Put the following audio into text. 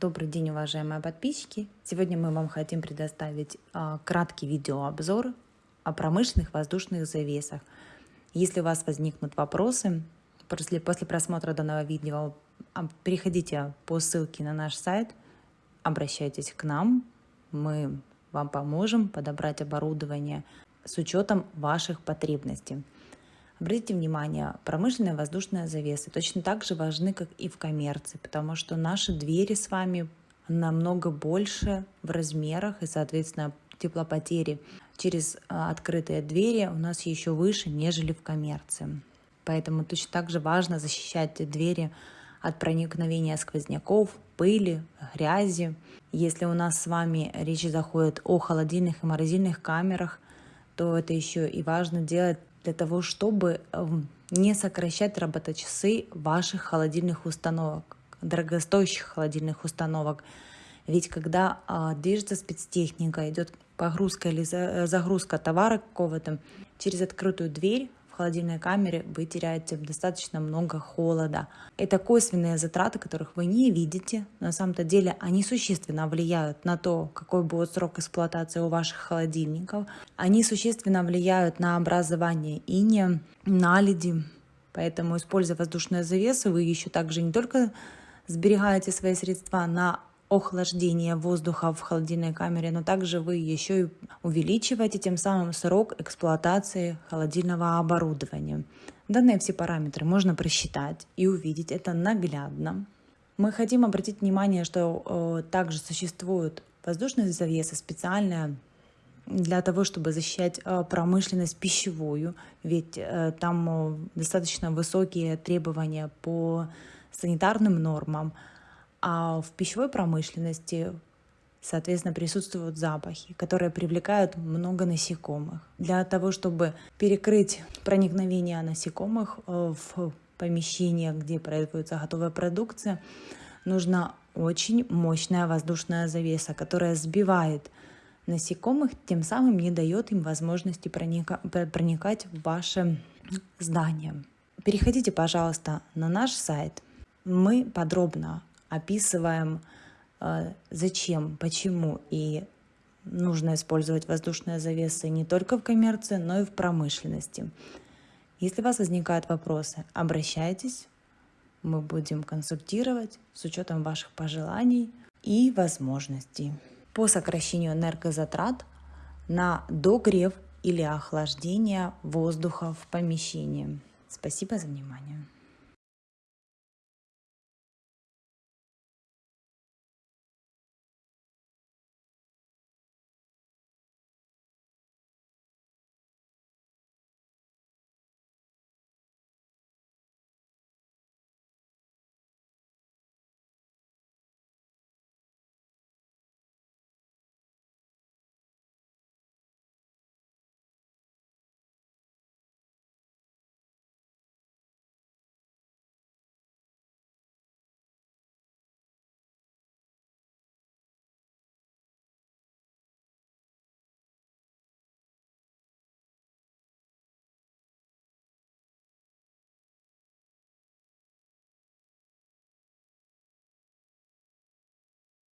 Добрый день, уважаемые подписчики! Сегодня мы вам хотим предоставить а, краткий видеообзор о промышленных воздушных завесах. Если у вас возникнут вопросы после, просмотра данного видео, а, переходите по ссылке на наш сайт, обращайтесь к нам, мы вам поможем подобрать оборудование с учетом ваших потребностей. Обратите внимание, промышленные воздушные завесы точно так же важны, как и в коммерции, потому что наши двери с вами намного больше в размерах и, соответственно, теплопотери через а, открытые двери у нас еще выше, нежели в коммерции. Поэтому точно так же важно защищать двери от проникновения сквозняков, пыли, грязи. Если у нас с вами речь заходит о холодильных и морозильных камерах, то это еще и важно делать для того, чтобы эм, не сокращать работочасы ваших холодильных установок, дорогостоящих холодильных установок. Ведь когда а, движется спецтехника, идет погрузка или загрузка товара какого-то через открытую дверь, холодильной камере вы теряете достаточно много холода. Это косвенные затраты, которых вы не видите. На самом-то деле они существенно влияют на то, какой будет срок эксплуатации у ваших холодильников. Они существенно влияют на образование иния, наледи. Поэтому, используя воздушные завесы, вы еще также не только сберегаете свои средства на охлаждения воздуха в холодильной камере, но также вы еще и увеличиваете тем самым срок эксплуатации холодильного оборудования. Данные все параметры можно просчитать и увидеть это наглядно. Мы хотим обратить внимание, что э, также существуют воздушные завесы специальные для того, чтобы защищать э, промышленность пищевую, ведь э, там э, достаточно высокие требования по санитарным нормам, а в пищевой промышленности, соответственно, присутствуют запахи, которые привлекают много насекомых. Для того, чтобы перекрыть проникновение насекомых э, в помещение, где производится готовая продукция, нужна очень мощная воздушная завеса, которая сбивает насекомых, тем самым не дает им возможности проника проникать в ваше здание. Переходите, пожалуйста, на наш сайт. Мы подробно описываем, э, зачем, почему и нужно использовать воздушные завесы не только в коммерции, но и в промышленности. Если у вас возникают вопросы, обращайтесь, мы будем консультировать с учетом ваших пожеланий и возможностей. По сокращению энергозатрат на догрев или охлаждение воздуха в помещении. Спасибо за внимание.